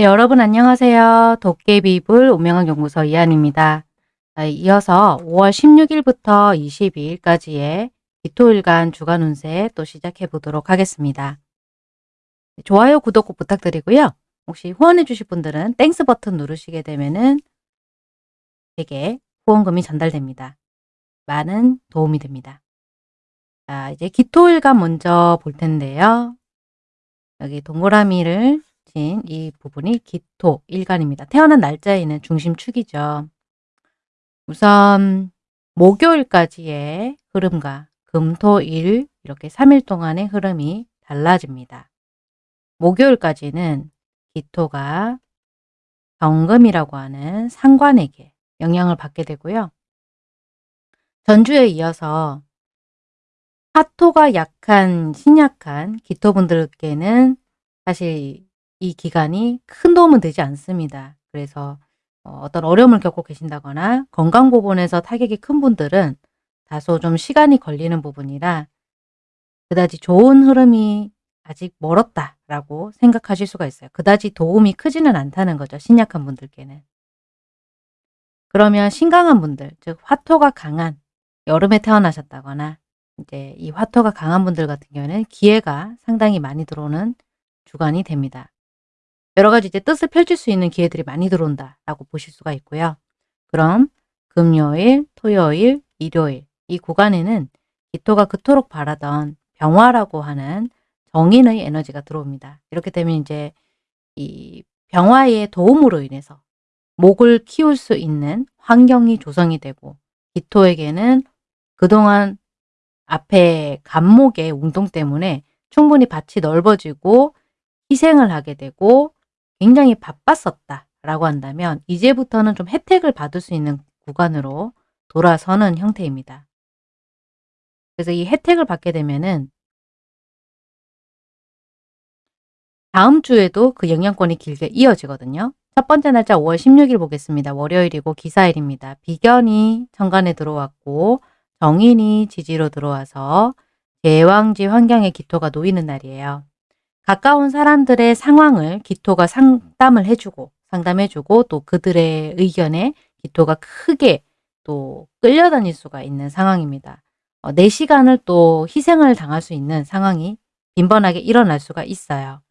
네, 여러분 안녕하세요. 도깨비불 운명학 연구소 이한입니다. 자, 이어서 5월 16일부터 22일까지의 기토일간 주간 운세 또 시작해 보도록 하겠습니다. 네, 좋아요, 구독 꼭 부탁드리고요. 혹시 후원해 주실 분들은 Thanks 버튼 누르시게 되면은 제게 후원금이 전달됩니다. 많은 도움이 됩니다. 자, 이제 기토일간 먼저 볼 텐데요. 여기 동그라미를 친이 부분이 기토 일간입니다. 태어난 날짜에 있는 중심축이죠. 우선 목요일까지의 흐름과 금토일 이렇게 3일 동안의 흐름이 달라집니다. 목요일까지는 기토가 경금이라고 하는 상관에게 영향을 받게 되고요. 전주에 이어서 화토가 약한 신약한 기토분들께는 사실 이 기간이 큰 도움은 되지 않습니다. 그래서 어, 어떤 어려움을 겪고 계신다거나 건강 부분에서 타격이 큰 분들은 다소 좀 시간이 걸리는 부분이라 그다지 좋은 흐름이 아직 멀었다라고 생각하실 수가 있어요. 그다지 도움이 크지는 않다는 거죠. 신약한 분들께는. 그러면 신강한 분들, 즉 화토가 강한 여름에 태어나셨다거나 이제 이 화토가 강한 분들 같은 경우에는 기회가 상당히 많이 들어오는 주간이 됩니다. 여러 가지 이제 뜻을 펼칠 수 있는 기회들이 많이 들어온다라고 보실 수가 있고요. 그럼 금요일, 토요일, 일요일 이 구간에는 기토가 그토록 바라던 병화라고 하는 정인의 에너지가 들어옵니다. 이렇게 되면 이제 이 병화의 도움으로 인해서 목을 키울 수 있는 환경이 조성이 되고 기토에게는 그동안 앞에 간목의 운동 때문에 충분히 밭이 넓어지고 희생을 하게 되고 굉장히 바빴었다 라고 한다면 이제부터는 좀 혜택을 받을 수 있는 구간으로 돌아서는 형태입니다. 그래서 이 혜택을 받게 되면은 다음 주에도 그 영향권이 길게 이어지거든요. 첫 번째 날짜 5월 16일 보겠습니다. 월요일이고 기사일입니다. 비견이 천간에 들어왔고 정인이 지지로 들어와서 제왕지 환경의 기토가 놓이는 날이에요. 가까운 사람들의 상황을 기토가 상담을 해주고 상담해주고 또 그들의 의견에 기토가 크게 또 끌려다닐 수가 있는 상황입니다. 어, 내 시간을 또 희생을 당할 수 있는 상황이 빈번하게 일어날 수가 있어요.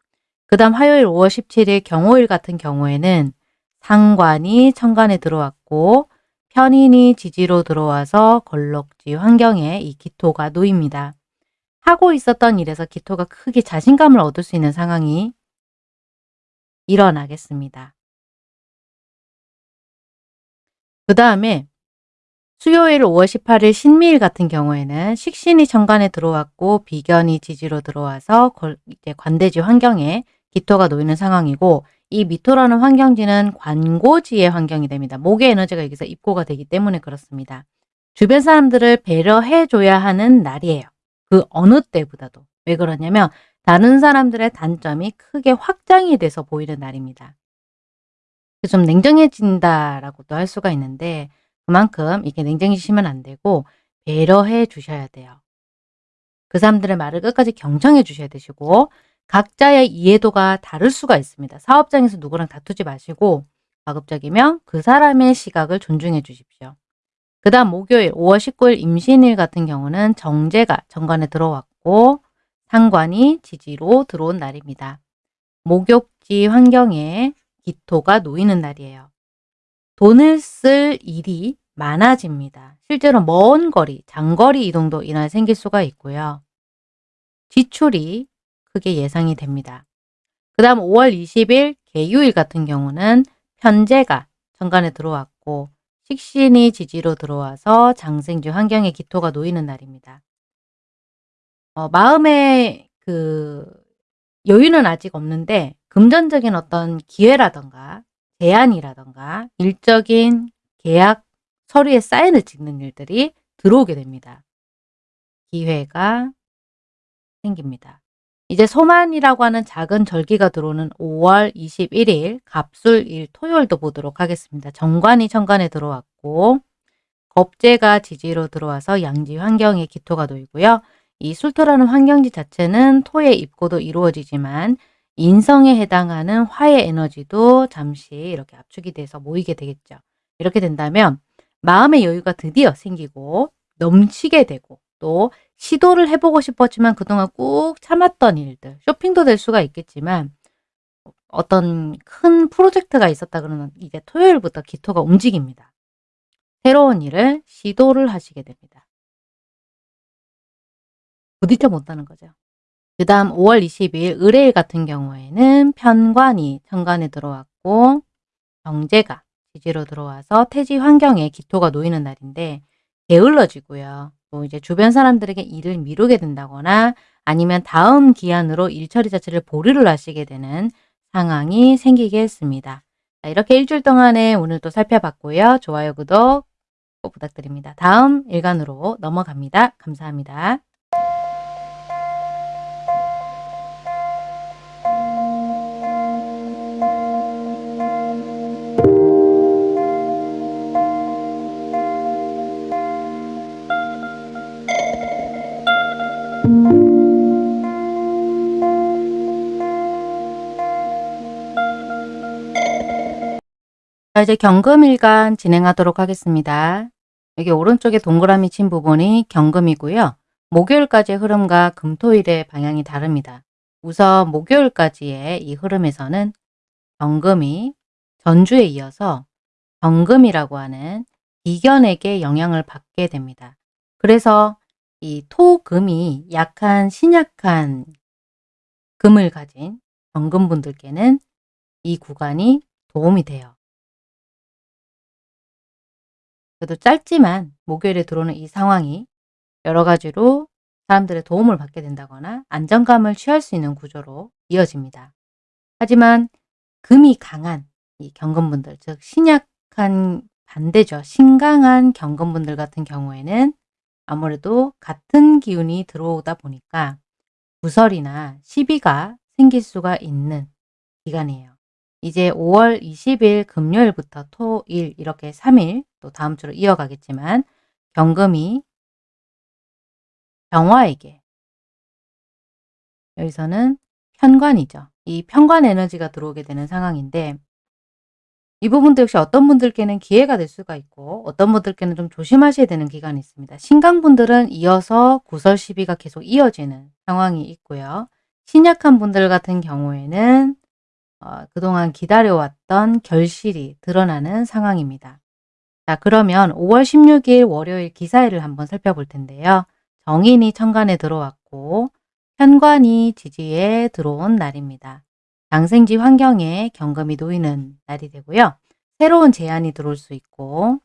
그 다음 화요일 5월 17일 경호일 같은 경우에는 상관이 천간에 들어왔고 편인이 지지로 들어와서 걸럭지 환경에 이 기토가 놓입니다. 하고 있었던 일에서 기토가 크게 자신감을 얻을 수 있는 상황이 일어나겠습니다. 그 다음에 수요일 5월 18일 신미일 같은 경우에는 식신이 정관에 들어왔고 비견이 지지로 들어와서 관대지 환경에 기토가 놓이는 상황이고 이 미토라는 환경지는 관고지의 환경이 됩니다. 목의 에너지가 여기서 입고가 되기 때문에 그렇습니다. 주변 사람들을 배려해줘야 하는 날이에요. 그 어느 때보다도. 왜 그러냐면 다른 사람들의 단점이 크게 확장이 돼서 보이는 날입니다. 좀 냉정해진다라고도 할 수가 있는데 그만큼 이게 냉정해지시면 안 되고 배려해 주셔야 돼요. 그 사람들의 말을 끝까지 경청해 주셔야 되시고 각자의 이해도가 다를 수가 있습니다. 사업장에서 누구랑 다투지 마시고 가급적이면 그 사람의 시각을 존중해 주십시오. 그 다음 목요일 5월 19일 임신일 같은 경우는 정제가 정관에 들어왔고 상관이 지지로 들어온 날입니다. 목욕지 환경에 기토가 놓이는 날이에요. 돈을 쓸 일이 많아집니다. 실제로 먼 거리, 장거리 이동도 이날 생길 수가 있고요. 지출이 크게 예상이 됩니다. 그 다음 5월 20일 개유일 같은 경우는 편제가 정관에 들어왔고 식신이 지지로 들어와서 장생주 환경의 기토가 놓이는 날입니다. 어, 마음의 그 여유는 아직 없는데 금전적인 어떤 기회라던가 제안이라던가 일적인 계약 서류에 사인을 찍는 일들이 들어오게 됩니다. 기회가 생깁니다. 이제 소만이라고 하는 작은 절기가 들어오는 5월 21일 갑술일 토요일도 보도록 하겠습니다. 정관이 천간에 들어왔고 겁재가 지지로 들어와서 양지 환경에 기토가 놓이고요. 이 술토라는 환경지 자체는 토의 입고도 이루어지지만 인성에 해당하는 화의 에너지도 잠시 이렇게 압축이 돼서 모이게 되겠죠. 이렇게 된다면 마음의 여유가 드디어 생기고 넘치게 되고 또 시도를 해보고 싶었지만 그동안 꾹 참았던 일들, 쇼핑도 될 수가 있겠지만 어떤 큰 프로젝트가 있었다 그러면 이제 토요일부터 기토가 움직입니다. 새로운 일을 시도를 하시게 됩니다. 부딪혀 못하는 거죠. 그 다음 5월 22일 의뢰일 같은 경우에는 편관이 천간에 들어왔고 경제가 지지로 들어와서 태지 환경에 기토가 놓이는 날인데 게을러지고요. 또 이제 주변 사람들에게 일을 미루게 된다거나 아니면 다음 기한으로 일 처리 자체를 보류를 하시게 되는 상황이 생기겠습니다. 자, 이렇게 일주일 동안에 오늘도 살펴봤고요. 좋아요, 구독 꼭 부탁드립니다. 다음 일간으로 넘어갑니다. 감사합니다. 자, 이제 경금일간 진행하도록 하겠습니다. 여기 오른쪽에 동그라미 친 부분이 경금이고요. 목요일까지의 흐름과 금토일의 방향이 다릅니다. 우선 목요일까지의 이 흐름에서는 경금이 전주에 이어서 경금이라고 하는 이견에게 영향을 받게 됩니다. 그래서 이 토금이 약한 신약한 금을 가진 경금분들께는 이 구간이 도움이 돼요. 그래도 짧지만 목요일에 들어오는 이 상황이 여러 가지로 사람들의 도움을 받게 된다거나 안정감을 취할 수 있는 구조로 이어집니다. 하지만 금이 강한 이 경금분들, 즉 신약한 반대죠. 신강한 경금분들 같은 경우에는 아무래도 같은 기운이 들어오다 보니까 구설이나 시비가 생길 수가 있는 기간이에요. 이제 5월 20일 금요일부터 토일 이렇게 3일 또 다음 주로 이어가겠지만 경금이 병화에게 여기서는 편관이죠. 이 편관 에너지가 들어오게 되는 상황인데 이 부분도 역시 어떤 분들께는 기회가 될 수가 있고 어떤 분들께는 좀 조심하셔야 되는 기간이 있습니다. 신강분들은 이어서 구설 시비가 계속 이어지는 상황이 있고요. 신약한 분들 같은 경우에는 어, 그동안 기다려왔던 결실이 드러나는 상황입니다. 자 그러면 5월 16일 월요일 기사일을 한번 살펴볼 텐데요. 정인이 천간에 들어왔고 현관이 지지에 들어온 날입니다. 장생지 환경에 경금이 놓이는 날이 되고요. 새로운 제안이 들어올 수 있고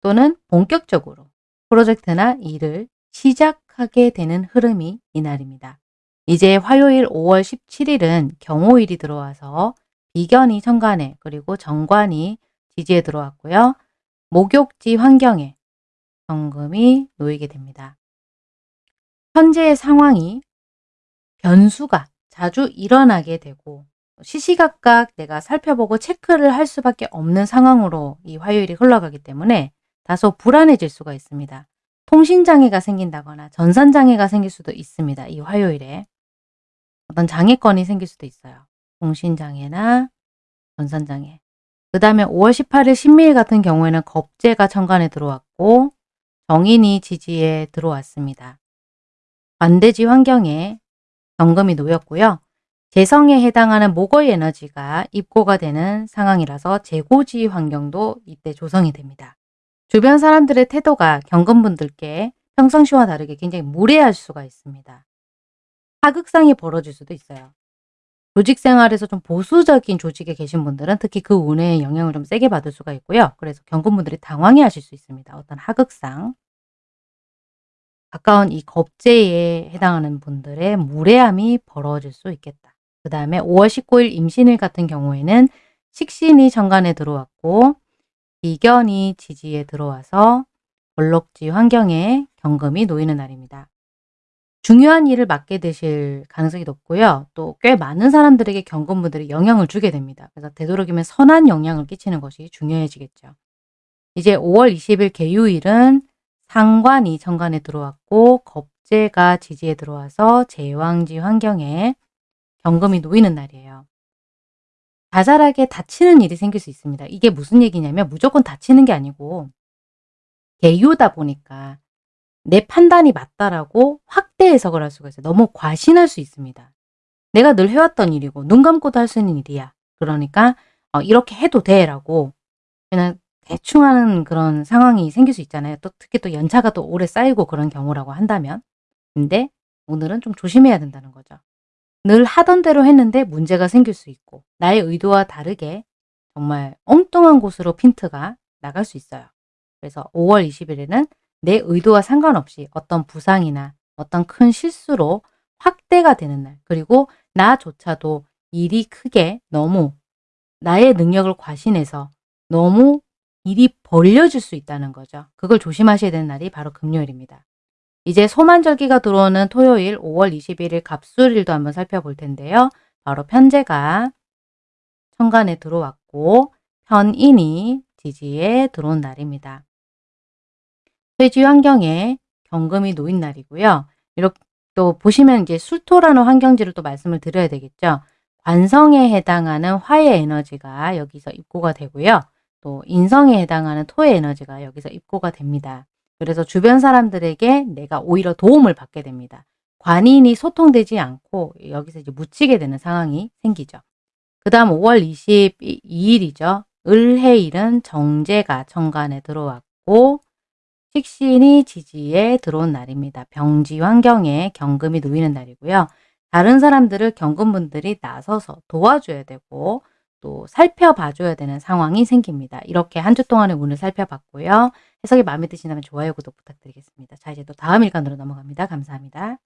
또는 본격적으로 프로젝트나 일을 시작하게 되는 흐름이 이 날입니다. 이제 화요일 5월 17일은 경호일이 들어와서 비견이 천간에 그리고 정관이 지지에 들어왔고요. 목욕지 환경에 경금이 놓이게 됩니다. 현재의 상황이 변수가 자주 일어나게 되고 시시각각 내가 살펴보고 체크를 할 수밖에 없는 상황으로 이 화요일이 흘러가기 때문에 다소 불안해질 수가 있습니다. 통신장애가 생긴다거나 전산장애가 생길 수도 있습니다. 이 화요일에. 어떤 장애권이 생길 수도 있어요. 통신장애나 전산장애. 그 다음에 5월 18일 신미일 같은 경우에는 겁재가 천간에 들어왔고 정인이 지지에 들어왔습니다. 반대지 환경에 경금이 놓였고요. 재성에 해당하는 목의 에너지가 입고가 되는 상황이라서 재고지 환경도 이때 조성이 됩니다. 주변 사람들의 태도가 경금분들께 평상시와 다르게 굉장히 무례할 수가 있습니다. 하극상이 벌어질 수도 있어요. 조직 생활에서 좀 보수적인 조직에 계신 분들은 특히 그 운의 영향을 좀 세게 받을 수가 있고요. 그래서 경금분들이 당황해 하실 수 있습니다. 어떤 하극상. 가까운 이 겁재에 해당하는 분들의 무례함이 벌어질 수 있겠다. 그 다음에 5월 19일 임신일 같은 경우에는 식신이 정관에 들어왔고 비견이 지지에 들어와서 볼록지 환경에 경금이 놓이는 날입니다. 중요한 일을 맡게 되실 가능성이 높고요. 또 꽤 많은 사람들에게 경건분들이 영향을 주게 됩니다. 그래서 되도록이면 선한 영향을 끼치는 것이 중요해지겠죠. 이제 5월 20일 개유일은 상관이 정관에 들어왔고 겁재가 지지에 들어와서 제왕지 환경에 경금이 놓이는 날이에요. 자잘하게 다치는 일이 생길 수 있습니다. 이게 무슨 얘기냐면 무조건 다치는 게 아니고 개요다 보니까 내 판단이 맞다라고 확대 해석을 할 수가 있어요. 너무 과신할 수 있습니다. 내가 늘 해왔던 일이고 눈 감고도 할 수 있는 일이야. 그러니까 어, 이렇게 해도 돼 라고 그냥 대충 하는 그런 상황이 생길 수 있잖아요. 또 특히 또 연차가 또 오래 쌓이고 그런 경우라고 한다면. 근데 오늘은 좀 조심해야 된다는 거죠. 늘 하던 대로 했는데 문제가 생길 수 있고 나의 의도와 다르게 정말 엉뚱한 곳으로 핀트가 나갈 수 있어요. 그래서 5월 20일에는 내 의도와 상관없이 어떤 부상이나 어떤 큰 실수로 확대가 되는 날 그리고 나조차도 일이 크게 너무 나의 능력을 과신해서 너무 일이 벌려질 수 있다는 거죠. 그걸 조심하셔야 되는 날이 바로 금요일입니다. 이제 소만절기가 들어오는 토요일 5월 21일 갑술일도 한번 살펴볼 텐데요. 바로 편제가 천간에 들어왔고 편인이 지지에 들어온 날입니다. 퇴지 환경에 경금이 놓인 날이고요. 이렇게 또 보시면 이제 술토라는 환경지를 또 말씀을 드려야 되겠죠. 관성에 해당하는 화의 에너지가 여기서 입고가 되고요. 또 인성에 해당하는 토의 에너지가 여기서 입고가 됩니다. 그래서 주변 사람들에게 내가 오히려 도움을 받게 됩니다. 관인이 소통되지 않고 여기서 이제 묻히게 되는 상황이 생기죠. 그 다음 5월 22일이죠. 을해일은 정제가 정관에 들어왔고 식신이 지지에 들어온 날입니다. 병지 환경에 경금이 놓이는 날이고요. 다른 사람들을 경금분들이 나서서 도와줘야 되고 또 살펴봐줘야 되는 상황이 생깁니다. 이렇게 한 주 동안의 운을 살펴봤고요. 해석이 마음에 드신다면 좋아요, 구독 부탁드리겠습니다. 자, 이제 또 다음 일간으로 넘어갑니다. 감사합니다.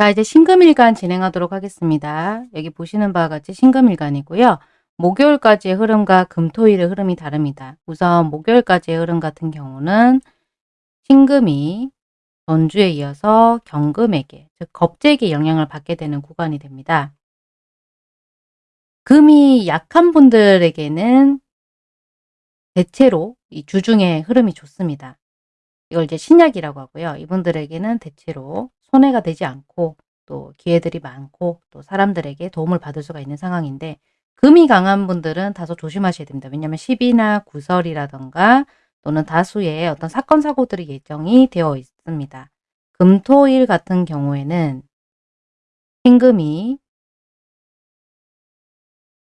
자 이제 신금일간 진행하도록 하겠습니다. 여기 보시는 바와 같이 신금일간이고요. 목요일까지의 흐름과 금토일의 흐름이 다릅니다. 우선 목요일까지의 흐름 같은 경우는 신금이 전주에 이어서 경금에게 즉 겁재에게 영향을 받게 되는 구간이 됩니다. 금이 약한 분들에게는 대체로 이 주중의 흐름이 좋습니다. 이걸 이제 신약이라고 하고요. 이분들에게는 대체로 손해가 되지 않고 또 기회들이 많고 또 사람들에게 도움을 받을 수가 있는 상황인데 금이 강한 분들은 다소 조심하셔야 됩니다. 왜냐하면 10이나 구설이라던가 또는 다수의 어떤 사건 사고들이 예정이 되어 있습니다. 금토일 같은 경우에는 신금이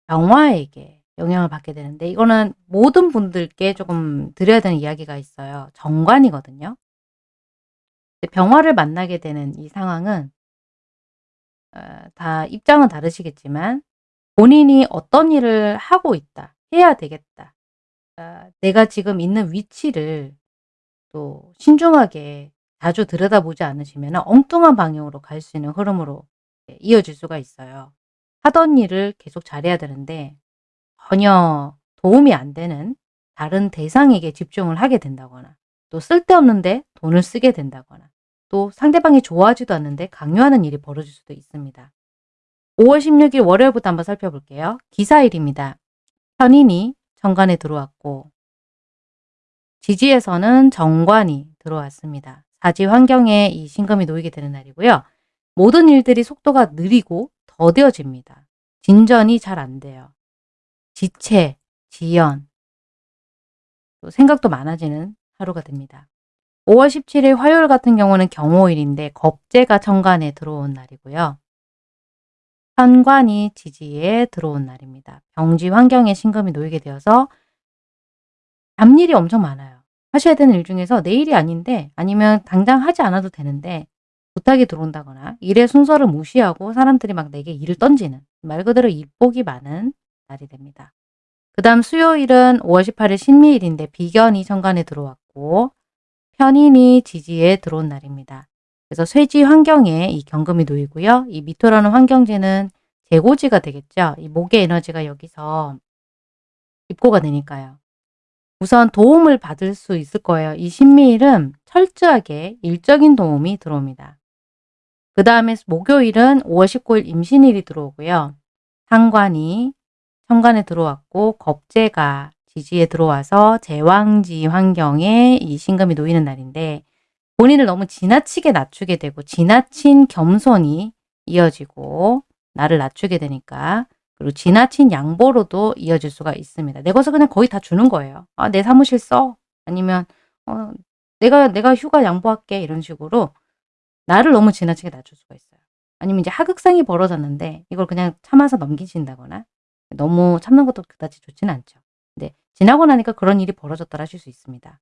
병화에게 영향을 받게 되는데 이거는 모든 분들께 조금 드려야 되는 이야기가 있어요. 정관이거든요. 병화를 만나게 되는 이 상황은 어, 다 입장은 다르시겠지만 본인이 어떤 일을 하고 있다. 해야 되겠다. 어, 내가 지금 있는 위치를 또 신중하게 자주 들여다보지 않으시면 엉뚱한 방향으로 갈 수 있는 흐름으로 이어질 수가 있어요. 하던 일을 계속 잘해야 되는데 전혀 도움이 안 되는 다른 대상에게 집중을 하게 된다거나 또 쓸데없는데 돈을 쓰게 된다거나 또 상대방이 좋아하지도 않는데 강요하는 일이 벌어질 수도 있습니다. 5월 16일 월요일부터 한번 살펴볼게요. 기사일입니다. 현인이 정관에 들어왔고 지지에서는 정관이 들어왔습니다. 사지 환경에 이 신금이 놓이게 되는 날이고요. 모든 일들이 속도가 느리고 더뎌집니다. 진전이 잘 안 돼요. 지체, 지연, 또 생각도 많아지는 하루가 됩니다. 5월 17일 화요일 같은 경우는 경호일인데 겁재가 천간에 들어온 날이고요. 현관이 지지에 들어온 날입니다. 병지 환경에 신금이 놓이게 되어서 잡일이 엄청 많아요. 하셔야 되는 일 중에서 내일이 아닌데 아니면 당장 하지 않아도 되는데 부탁이 들어온다거나 일의 순서를 무시하고 사람들이 막 내게 일을 던지는 말 그대로 일복이 많은 날이 됩니다. 그 다음 수요일은 5월 18일 신미일인데 비견이 천간에 들어왔고 편인이 지지에 들어온 날입니다. 그래서 쇠지 환경에 이 경금이 놓이고요. 이 미토라는 환경지는 재고지가 되겠죠. 이 목의 에너지가 여기서 입고가 되니까요. 우선 도움을 받을 수 있을 거예요. 이 신미일은 철저하게 일적인 도움이 들어옵니다. 그 다음에 목요일은 5월 19일 임신일이 들어오고요. 상관이 천간에 들어왔고 겁재가 지지에 들어와서 제왕지 환경에 이 신금이 놓이는 날인데 본인을 너무 지나치게 낮추게 되고 지나친 겸손이 이어지고 나를 낮추게 되니까 그리고 지나친 양보로도 이어질 수가 있습니다. 내 것을 그냥 거의 다 주는 거예요. 아, 내 사무실 써. 아니면 어, 내가 내가 휴가 양보할게 이런 식으로 나를 너무 지나치게 낮출 수가 있어요. 아니면 이제 하극상이 벌어졌는데 이걸 그냥 참아서 넘기신다거나 너무 참는 것도 그다지 좋지는 않죠. 근데 지나고 나니까 그런 일이 벌어졌더라 하실 수 있습니다.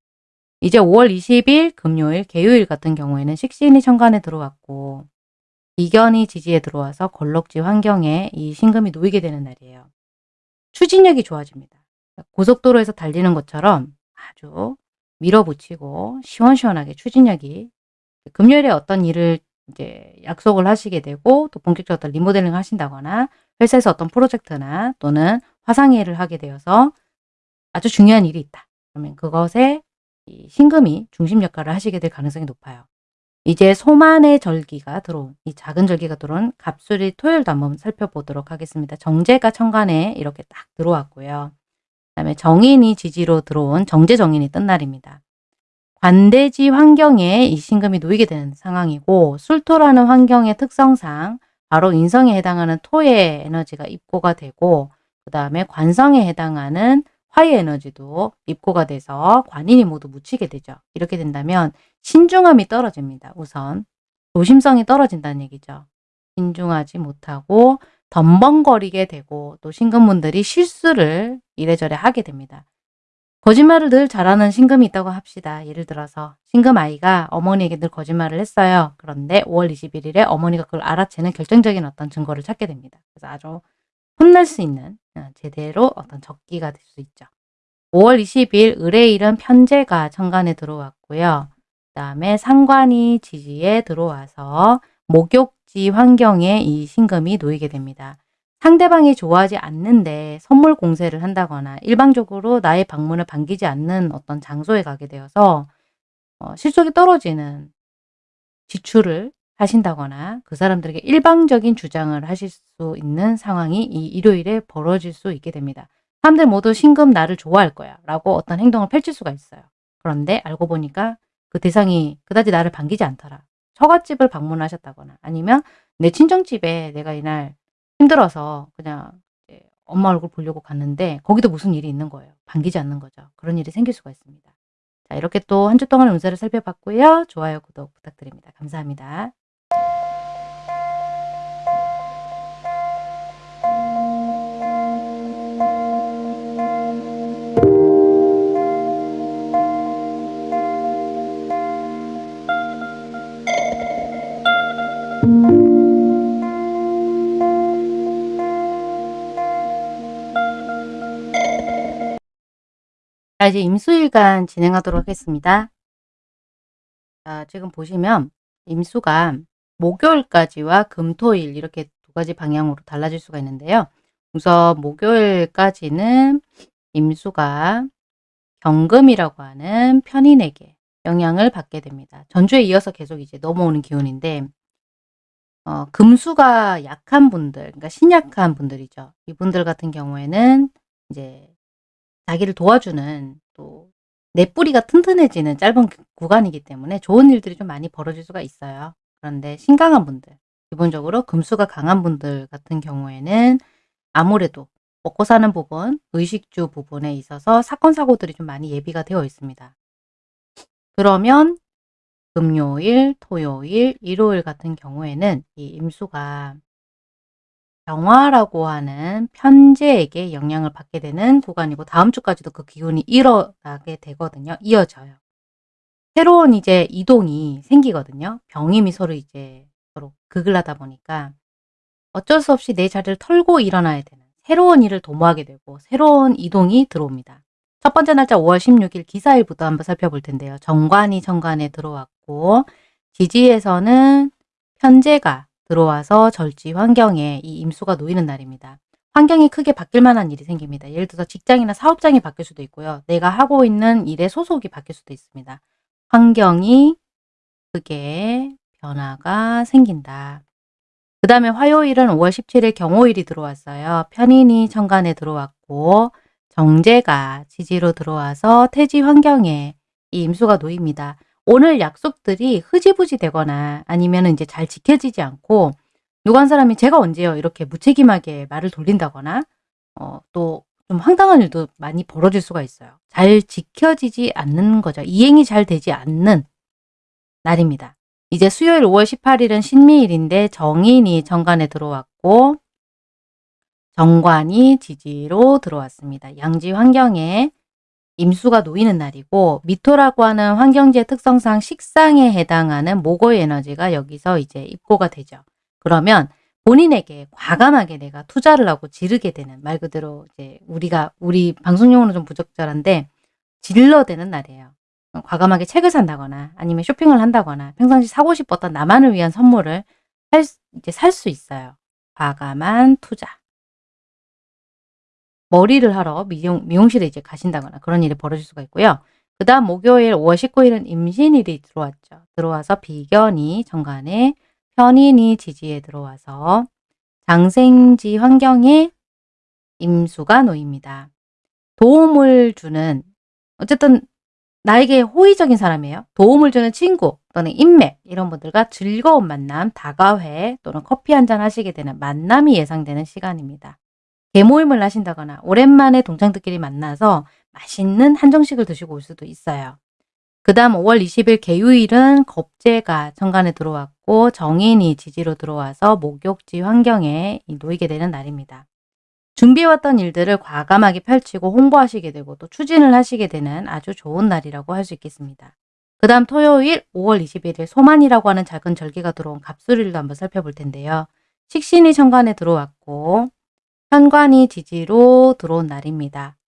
이제 5월 20일 금요일 개요일 같은 경우에는 식신이 천간에 들어왔고 비견이 지지에 들어와서 걸럭지 환경에 이 신금이 놓이게 되는 날이에요. 추진력이 좋아집니다. 고속도로에서 달리는 것처럼 아주 밀어붙이고 시원시원하게 추진력이 금요일에 어떤 일을 이제 약속을 하시게 되고 또 본격적으로 리모델링을 하신다거나 회사에서 어떤 프로젝트나 또는 화상회의를 하게 되어서 아주 중요한 일이 있다. 그러면 그것에 이 신금이 중심 역할을 하시게 될 가능성이 높아요. 이제 소만의 절기가 들어온 이 작은 절기가 들어온 갑술이 토요일도 한번 살펴보도록 하겠습니다. 정제가 천간에 이렇게 딱 들어왔고요. 그다음에 정인이 지지로 들어온 정제 정인이 뜬 날입니다. 관대지 환경에 이 신금이 놓이게 되는 상황이고 술토라는 환경의 특성상 바로 인성에 해당하는 토의 에너지가 입고가 되고 그 다음에 관성에 해당하는 화의 에너지도 입고가 돼서 관인이 모두 묻히게 되죠. 이렇게 된다면 신중함이 떨어집니다. 우선 조심성이 떨어진다는 얘기죠. 신중하지 못하고 덤벙거리게 되고 또 신금분들이 실수를 이래저래 하게 됩니다. 거짓말을 늘 잘하는 신금이 있다고 합시다. 예를 들어서 신금 아이가 어머니에게 늘 거짓말을 했어요. 그런데 5월 21일에 어머니가 그걸 알아채는 결정적인 어떤 증거를 찾게 됩니다. 그래서 아주 혼날 수 있는 어, 제대로 어떤 적기가 될 수 있죠. 5월 20일 의뢰일은 편제가 천간에 들어왔고요. 그 다음에 상관이 지지에 들어와서 목욕지 환경에 이 신금이 놓이게 됩니다. 상대방이 좋아하지 않는데 선물 공세를 한다거나 일방적으로 나의 방문을 반기지 않는 어떤 장소에 가게 되어서 어, 실속이 떨어지는 지출을 하신다거나 그 사람들에게 일방적인 주장을 하실 수 있는 상황이 이 일요일에 벌어질 수 있게 됩니다. 사람들 모두 신금 나를 좋아할 거야 라고 어떤 행동을 펼칠 수가 있어요. 그런데 알고 보니까 그 대상이 그다지 나를 반기지 않더라. 처갓집을 방문하셨다거나 아니면 내 친정집에 내가 이날 힘들어서 그냥 엄마 얼굴 보려고 갔는데 거기도 무슨 일이 있는 거예요. 반기지 않는 거죠. 그런 일이 생길 수가 있습니다. 자 이렇게 또 한 주 동안 운세를 살펴봤고요. 좋아요, 구독 부탁드립니다. 감사합니다. 자, 이제 임수일간 진행하도록 하겠습니다. 자, 지금 보시면 임수가 목요일까지와 금토일 이렇게 두 가지 방향으로 달라질 수가 있는데요. 우선 목요일까지는 임수가 경금이라고 하는 편인에게 영향을 받게 됩니다. 전주에 이어서 계속 이제 넘어오는 기운인데 어, 금수가 약한 분들, 그러니까 신약한 분들이죠. 이분들 같은 경우에는 이제 자기를 도와주는 또 내 뿌리가 튼튼해지는 짧은 구간이기 때문에 좋은 일들이 좀 많이 벌어질 수가 있어요. 그런데 신강한 분들, 기본적으로 금수가 강한 분들 같은 경우에는 아무래도 먹고 사는 부분, 의식주 부분에 있어서 사건, 사고들이 좀 많이 예비가 되어 있습니다. 그러면 금요일, 토요일, 일요일 같은 경우에는 이 임수가 병화라고 하는 편제에게 영향을 받게 되는 구간이고 다음 주까지도 그 기운이 일어나게 되거든요. 이어져요. 새로운 이제 이동이 생기거든요. 병임이 서로 이제 서로 극을 하다 보니까 어쩔 수 없이 내 자리를 털고 일어나야 되는 새로운 일을 도모하게 되고 새로운 이동이 들어옵니다. 첫 번째 날짜 5월 16일 기사일부터 한번 살펴볼 텐데요. 정관이 정관에 들어왔고 지지에서는 편제가 들어와서 절지 환경에 이 임수가 놓이는 날입니다. 환경이 크게 바뀔 만한 일이 생깁니다. 예를 들어서 직장이나 사업장이 바뀔 수도 있고요. 내가 하고 있는 일의 소속이 바뀔 수도 있습니다. 환경이 크게 변화가 생긴다. 그 다음에 화요일은 5월 17일 경호일이 들어왔어요. 편인이 천간에 들어왔고 정제가 지지로 들어와서 태지 환경에 이 임수가 놓입니다. 오늘 약속들이 흐지부지 되거나 아니면 이제 잘 지켜지지 않고 누가 한 사람이 제가 언제요 이렇게 무책임하게 말을 돌린다거나 어, 또 좀 황당한 일도 많이 벌어질 수가 있어요. 잘 지켜지지 않는 거죠. 이행이 잘 되지 않는 날입니다. 이제 수요일 5월 18일은 신미일인데 정인이 정관에 들어왔고 정관이 지지로 들어왔습니다. 양지 환경에 임수가 놓이는 날이고 미토라고 하는 환경지의 특성상 식상에 해당하는 모고의 에너지가 여기서 이제 입고가 되죠. 그러면 본인에게 과감하게 내가 투자를 하고 지르게 되는 말 그대로 이제 우리가 우리 방송용어는 좀 부적절한데 질러대는 날이에요. 과감하게 책을 산다거나 아니면 쇼핑을 한다거나 평상시 사고 싶었던 나만을 위한 선물을 살, 이제 살 수 있어요. 과감한 투자. 머리를 하러 미용, 미용실에 이제 가신다거나 그런 일이 벌어질 수가 있고요. 그 다음 목요일 5월 19일은 임신일이 들어왔죠. 들어와서 비견이 정관에 편인이 지지에 들어와서 장생지 환경에 임수가 놓입니다. 도움을 주는 어쨌든 나에게 호의적인 사람이에요. 도움을 주는 친구 또는 인맥 이런 분들과 즐거운 만남, 다가회 또는 커피 한 잔 하시게 되는 만남이 예상되는 시간입니다. 개모임을 하신다거나 오랜만에 동창들끼리 만나서 맛있는 한정식을 드시고 올 수도 있어요. 그 다음 5월 20일 개유일은 겁재가 천간에 들어왔고 정인이 지지로 들어와서 목욕지 환경에 놓이게 되는 날입니다. 준비해왔던 일들을 과감하게 펼치고 홍보하시게 되고 또 추진을 하시게 되는 아주 좋은 날이라고 할 수 있겠습니다. 그 다음 토요일 5월 21일 소만이라고 하는 작은 절기가 들어온 갑술일도 한번 살펴볼 텐데요. 식신이 천간에 들어왔고 현관이 지지로 들어온 날입니다.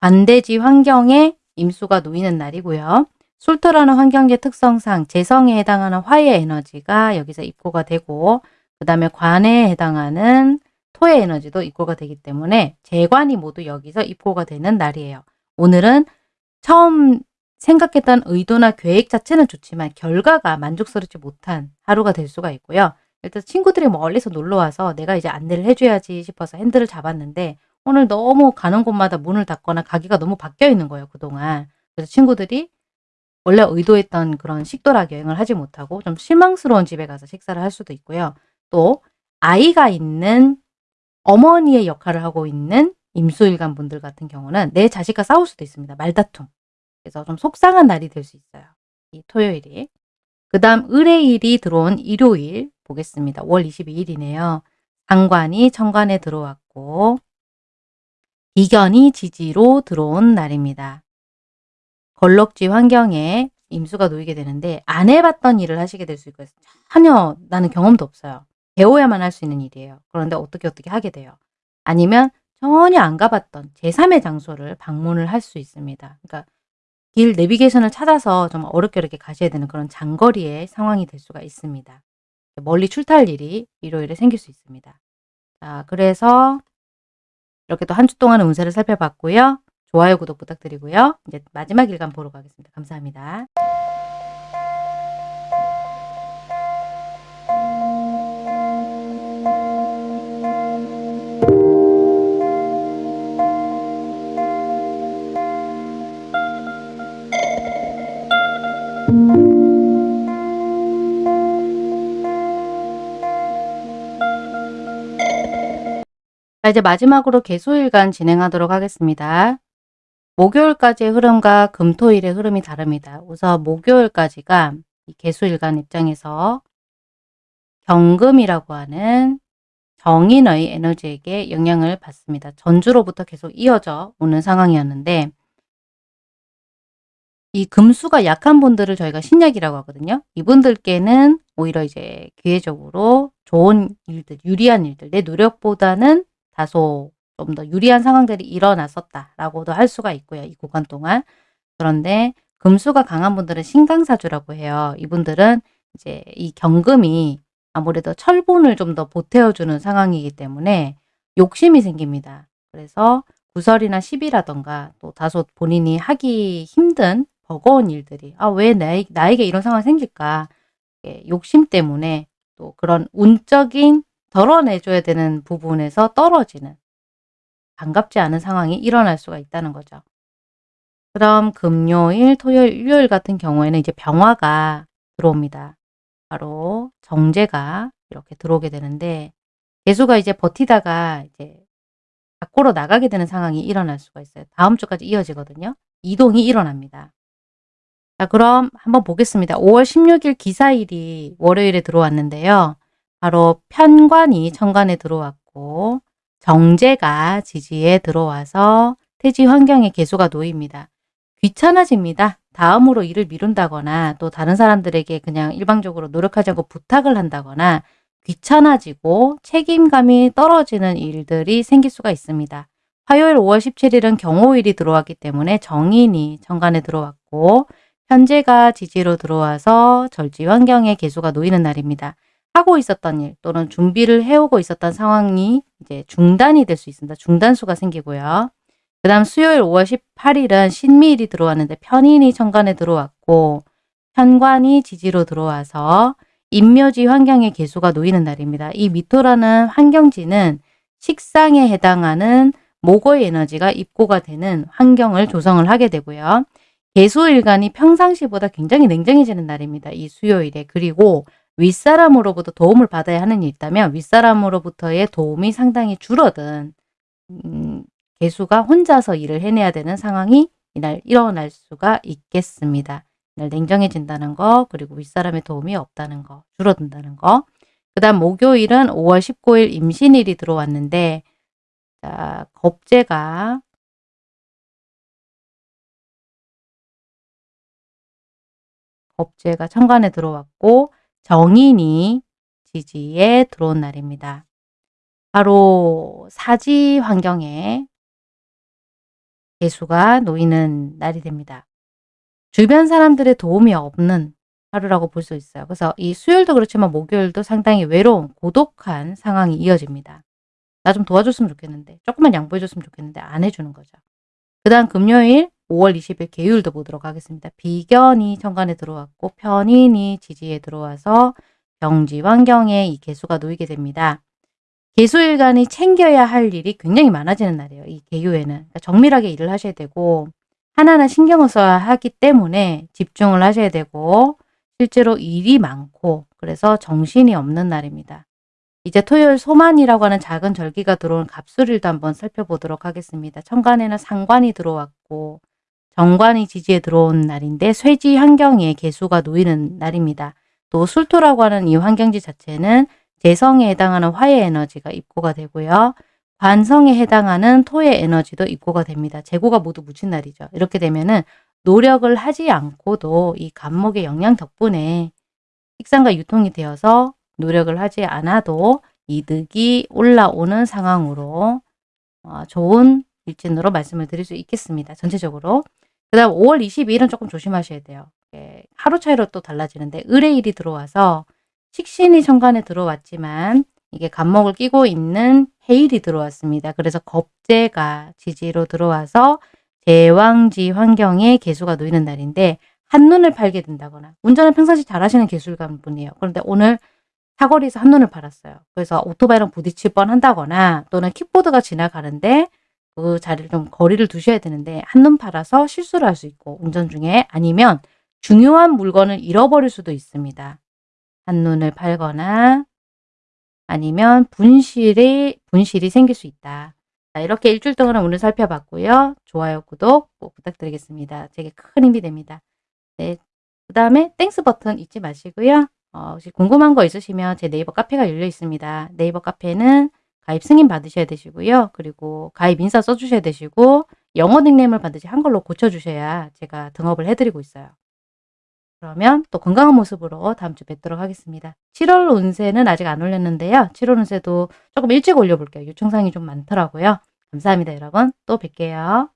반대지 환경에 임수가 놓이는 날이고요. 술토라는 환경계 특성상 재성에 해당하는 화의 에너지가 여기서 입고가 되고 그 다음에 관에 해당하는 토의 에너지도 입고가 되기 때문에 재관이 모두 여기서 입고가 되는 날이에요. 오늘은 처음 생각했던 의도나 계획 자체는 좋지만 결과가 만족스럽지 못한 하루가 될 수가 있고요. 일단 친구들이 멀리서 놀러 와서 내가 이제 안내를 해줘야지 싶어서 핸들을 잡았는데 오늘 너무 가는 곳마다 문을 닫거나 가기가 너무 바뀌어 있는 거예요. 그동안. 그래서 친구들이 원래 의도했던 그런 식도락 여행을 하지 못하고 좀 실망스러운 집에 가서 식사를 할 수도 있고요. 또 아이가 있는 어머니의 역할을 하고 있는 임수일간 분들 같은 경우는 내 자식과 싸울 수도 있습니다. 말다툼. 그래서 좀 속상한 날이 될 수 있어요. 이 토요일이. 그 다음 의뢰일이 들어온 일요일 보겠습니다. 5월 22일이네요. 상관이 천관에 들어왔고 비견이 지지로 들어온 날입니다. 걸럭지 환경에 임수가 놓이게 되는데 안 해봤던 일을 하시게 될 수 있고요. 전혀 나는 경험도 없어요. 배워야만 할 수 있는 일이에요. 그런데 어떻게 어떻게 하게 돼요. 아니면 전혀 안 가봤던 제3의 장소를 방문을 할 수 있습니다. 그러니까 길 내비게이션을 찾아서 좀 어렵게 어렵게 가셔야 되는 그런 장거리의 상황이 될 수가 있습니다. 멀리 출타할 일이 일요일에 생길 수 있습니다. 자, 그래서 이렇게 또 한 주 동안의 운세를 살펴봤고요. 좋아요, 구독 부탁드리고요. 이제 마지막 일간 보러 가겠습니다. 감사합니다. 자, 이제 마지막으로 개소일간 진행하도록 하겠습니다. 목요일까지의 흐름과 금토일의 흐름이 다릅니다. 우선 목요일까지가 개수일간 입장에서 경금이라고 하는 정인의 에너지에게 영향을 받습니다. 전주로부터 계속 이어져 오는 상황이었는데 이 금수가 약한 분들을 저희가 신약이라고 하거든요. 이분들께는 오히려 이제 기회적으로 좋은 일들, 유리한 일들, 내 노력보다는 다소 좀 더 유리한 상황들이 일어났었다라고도 할 수가 있고요. 이 구간 동안. 그런데 금수가 강한 분들은 신강사주라고 해요. 이분들은 이제 이 경금이 아무래도 철분을 좀 더 보태어주는 상황이기 때문에 욕심이 생깁니다. 그래서 구설이나 시비라던가 또 다소 본인이 하기 힘든 버거운 일들이 아 왜 나에게 이런 상황이 생길까 욕심 때문에 또 그런 운적인 덜어내줘야 되는 부분에서 떨어지는 반갑지 않은 상황이 일어날 수가 있다는 거죠. 그럼 금요일, 토요일, 일요일 같은 경우에는 이제 병화가 들어옵니다. 바로 정제가 이렇게 들어오게 되는데 개수가 이제 버티다가 이제 밖으로 나가게 되는 상황이 일어날 수가 있어요. 다음 주까지 이어지거든요. 이동이 일어납니다. 자 그럼 한번 보겠습니다. 5월 16일 기사일이 월요일에 들어왔는데요. 바로 편관이 천간에 들어왔고 정제가 지지에 들어와서 태지 환경에 개수가 놓입니다. 귀찮아집니다. 다음으로 일을 미룬다거나 또 다른 사람들에게 그냥 일방적으로 노력하지 않고 부탁을 한다거나 귀찮아지고 책임감이 떨어지는 일들이 생길 수가 있습니다. 화요일 5월 17일은 경호일이 들어왔기 때문에 정인이 정관에 들어왔고 현재가 지지로 들어와서 절지 환경에 개수가 놓이는 날입니다. 하고 있었던 일 또는 준비를 해오고 있었던 상황이 이제 중단이 될 수 있습니다. 중단수가 생기고요. 그 다음 수요일 5월 18일은 신미일이 들어왔는데 편인이 천간에 들어왔고 현관이 지지로 들어와서 인묘지 환경의 개수가 놓이는 날입니다. 이 미토라는 환경지는 식상에 해당하는 목의 에너지가 입고가 되는 환경을 조성을 하게 되고요. 개수일간이 평상시보다 굉장히 냉정해지는 날입니다. 이 수요일에. 그리고 윗사람으로부터 도움을 받아야 하는 일이 있다면 윗사람으로부터의 도움이 상당히 줄어든 음, 개수가 혼자서 일을 해내야 되는 상황이 이날 일어날 수가 있겠습니다. 이날 냉정해진다는 거 그리고 윗사람의 도움이 없다는 거 줄어든다는 거. 그 다음 목요일은 5월 19일 임신일이 들어왔는데 자 겁재가 겁재가 천간에 들어왔고 정인이 지지에 들어온 날입니다. 바로 사지 환경에 개수가 놓이는 날이 됩니다. 주변 사람들의 도움이 없는 하루라고 볼 수 있어요. 그래서 이 수요일도 그렇지만 목요일도 상당히 외로운 고독한 상황이 이어집니다. 나 좀 도와줬으면 좋겠는데 조금만 양보해줬으면 좋겠는데 안 해주는 거죠. 그 다음 금요일 5월 20일 개요일도 보도록 하겠습니다. 비견이 천간에 들어왔고 편인이 지지에 들어와서 병지 환경에 이 개수가 놓이게 됩니다. 개수일간이 챙겨야 할 일이 굉장히 많아지는 날이에요. 이 개요에는. 그러니까 정밀하게 일을 하셔야 되고 하나하나 신경을 써야 하기 때문에 집중을 하셔야 되고 실제로 일이 많고 그래서 정신이 없는 날입니다. 이제 토요일 소만이라고 하는 작은 절기가 들어온 갑술일도 한번 살펴보도록 하겠습니다. 천간에는 상관이 들어왔고 정관이 지지에 들어온 날인데 쇠지 환경에 개수가 놓이는 날입니다. 또 술토라고 하는 이 환경지 자체는 재성에 해당하는 화의 에너지가 입고가 되고요. 관성에 해당하는 토의 에너지도 입고가 됩니다. 재고가 모두 묻힌 날이죠. 이렇게 되면은 노력을 하지 않고도 이 간목의 영향 덕분에 식상과 유통이 되어서 노력을 하지 않아도 이득이 올라오는 상황으로 어, 좋은 일진으로 말씀을 드릴 수 있겠습니다. 전체적으로. 그 다음 5월 22일은 조금 조심하셔야 돼요. 하루 차이로 또 달라지는데 을의 일이 들어와서 식신이 천간에 들어왔지만 이게 간목을 끼고 있는 해일이 들어왔습니다. 그래서 겁재가 지지로 들어와서 제왕지 환경에 개수가 놓이는 날인데 한눈을 팔게 된다거나 운전을 평상시 잘하시는 기술가 분이에요. 그런데 오늘 사거리에서 한눈을 팔았어요. 그래서 오토바이랑 부딪힐 뻔 한다거나 또는 킥보드가 지나가는데 그 자리를 좀 거리를 두셔야 되는데 한눈 팔아서 실수를 할 수 있고 운전 중에 아니면 중요한 물건을 잃어버릴 수도 있습니다. 한눈을 팔거나 아니면 분실이, 분실이 생길 수 있다. 자, 이렇게 일주일 동안 오늘 살펴봤고요. 좋아요, 구독 꼭 부탁드리겠습니다. 제게 큰 힘이 됩니다. 네, 그 다음에 Thanks 버튼 잊지 마시고요. 어, 혹시 궁금한 거 있으시면 제 네이버 카페가 열려 있습니다. 네이버 카페는 가입 승인 받으셔야 되시고요. 그리고 가입 인사 써주셔야 되시고 영어 닉네임을 반드시 한글로 고쳐주셔야 제가 등업을 해드리고 있어요. 그러면 또 건강한 모습으로 다음 주 뵙도록 하겠습니다. 7월 운세는 아직 안 올렸는데요. 7월 운세도 조금 일찍 올려볼게요. 요청사항이 좀 많더라고요. 감사합니다, 여러분. 또 뵐게요.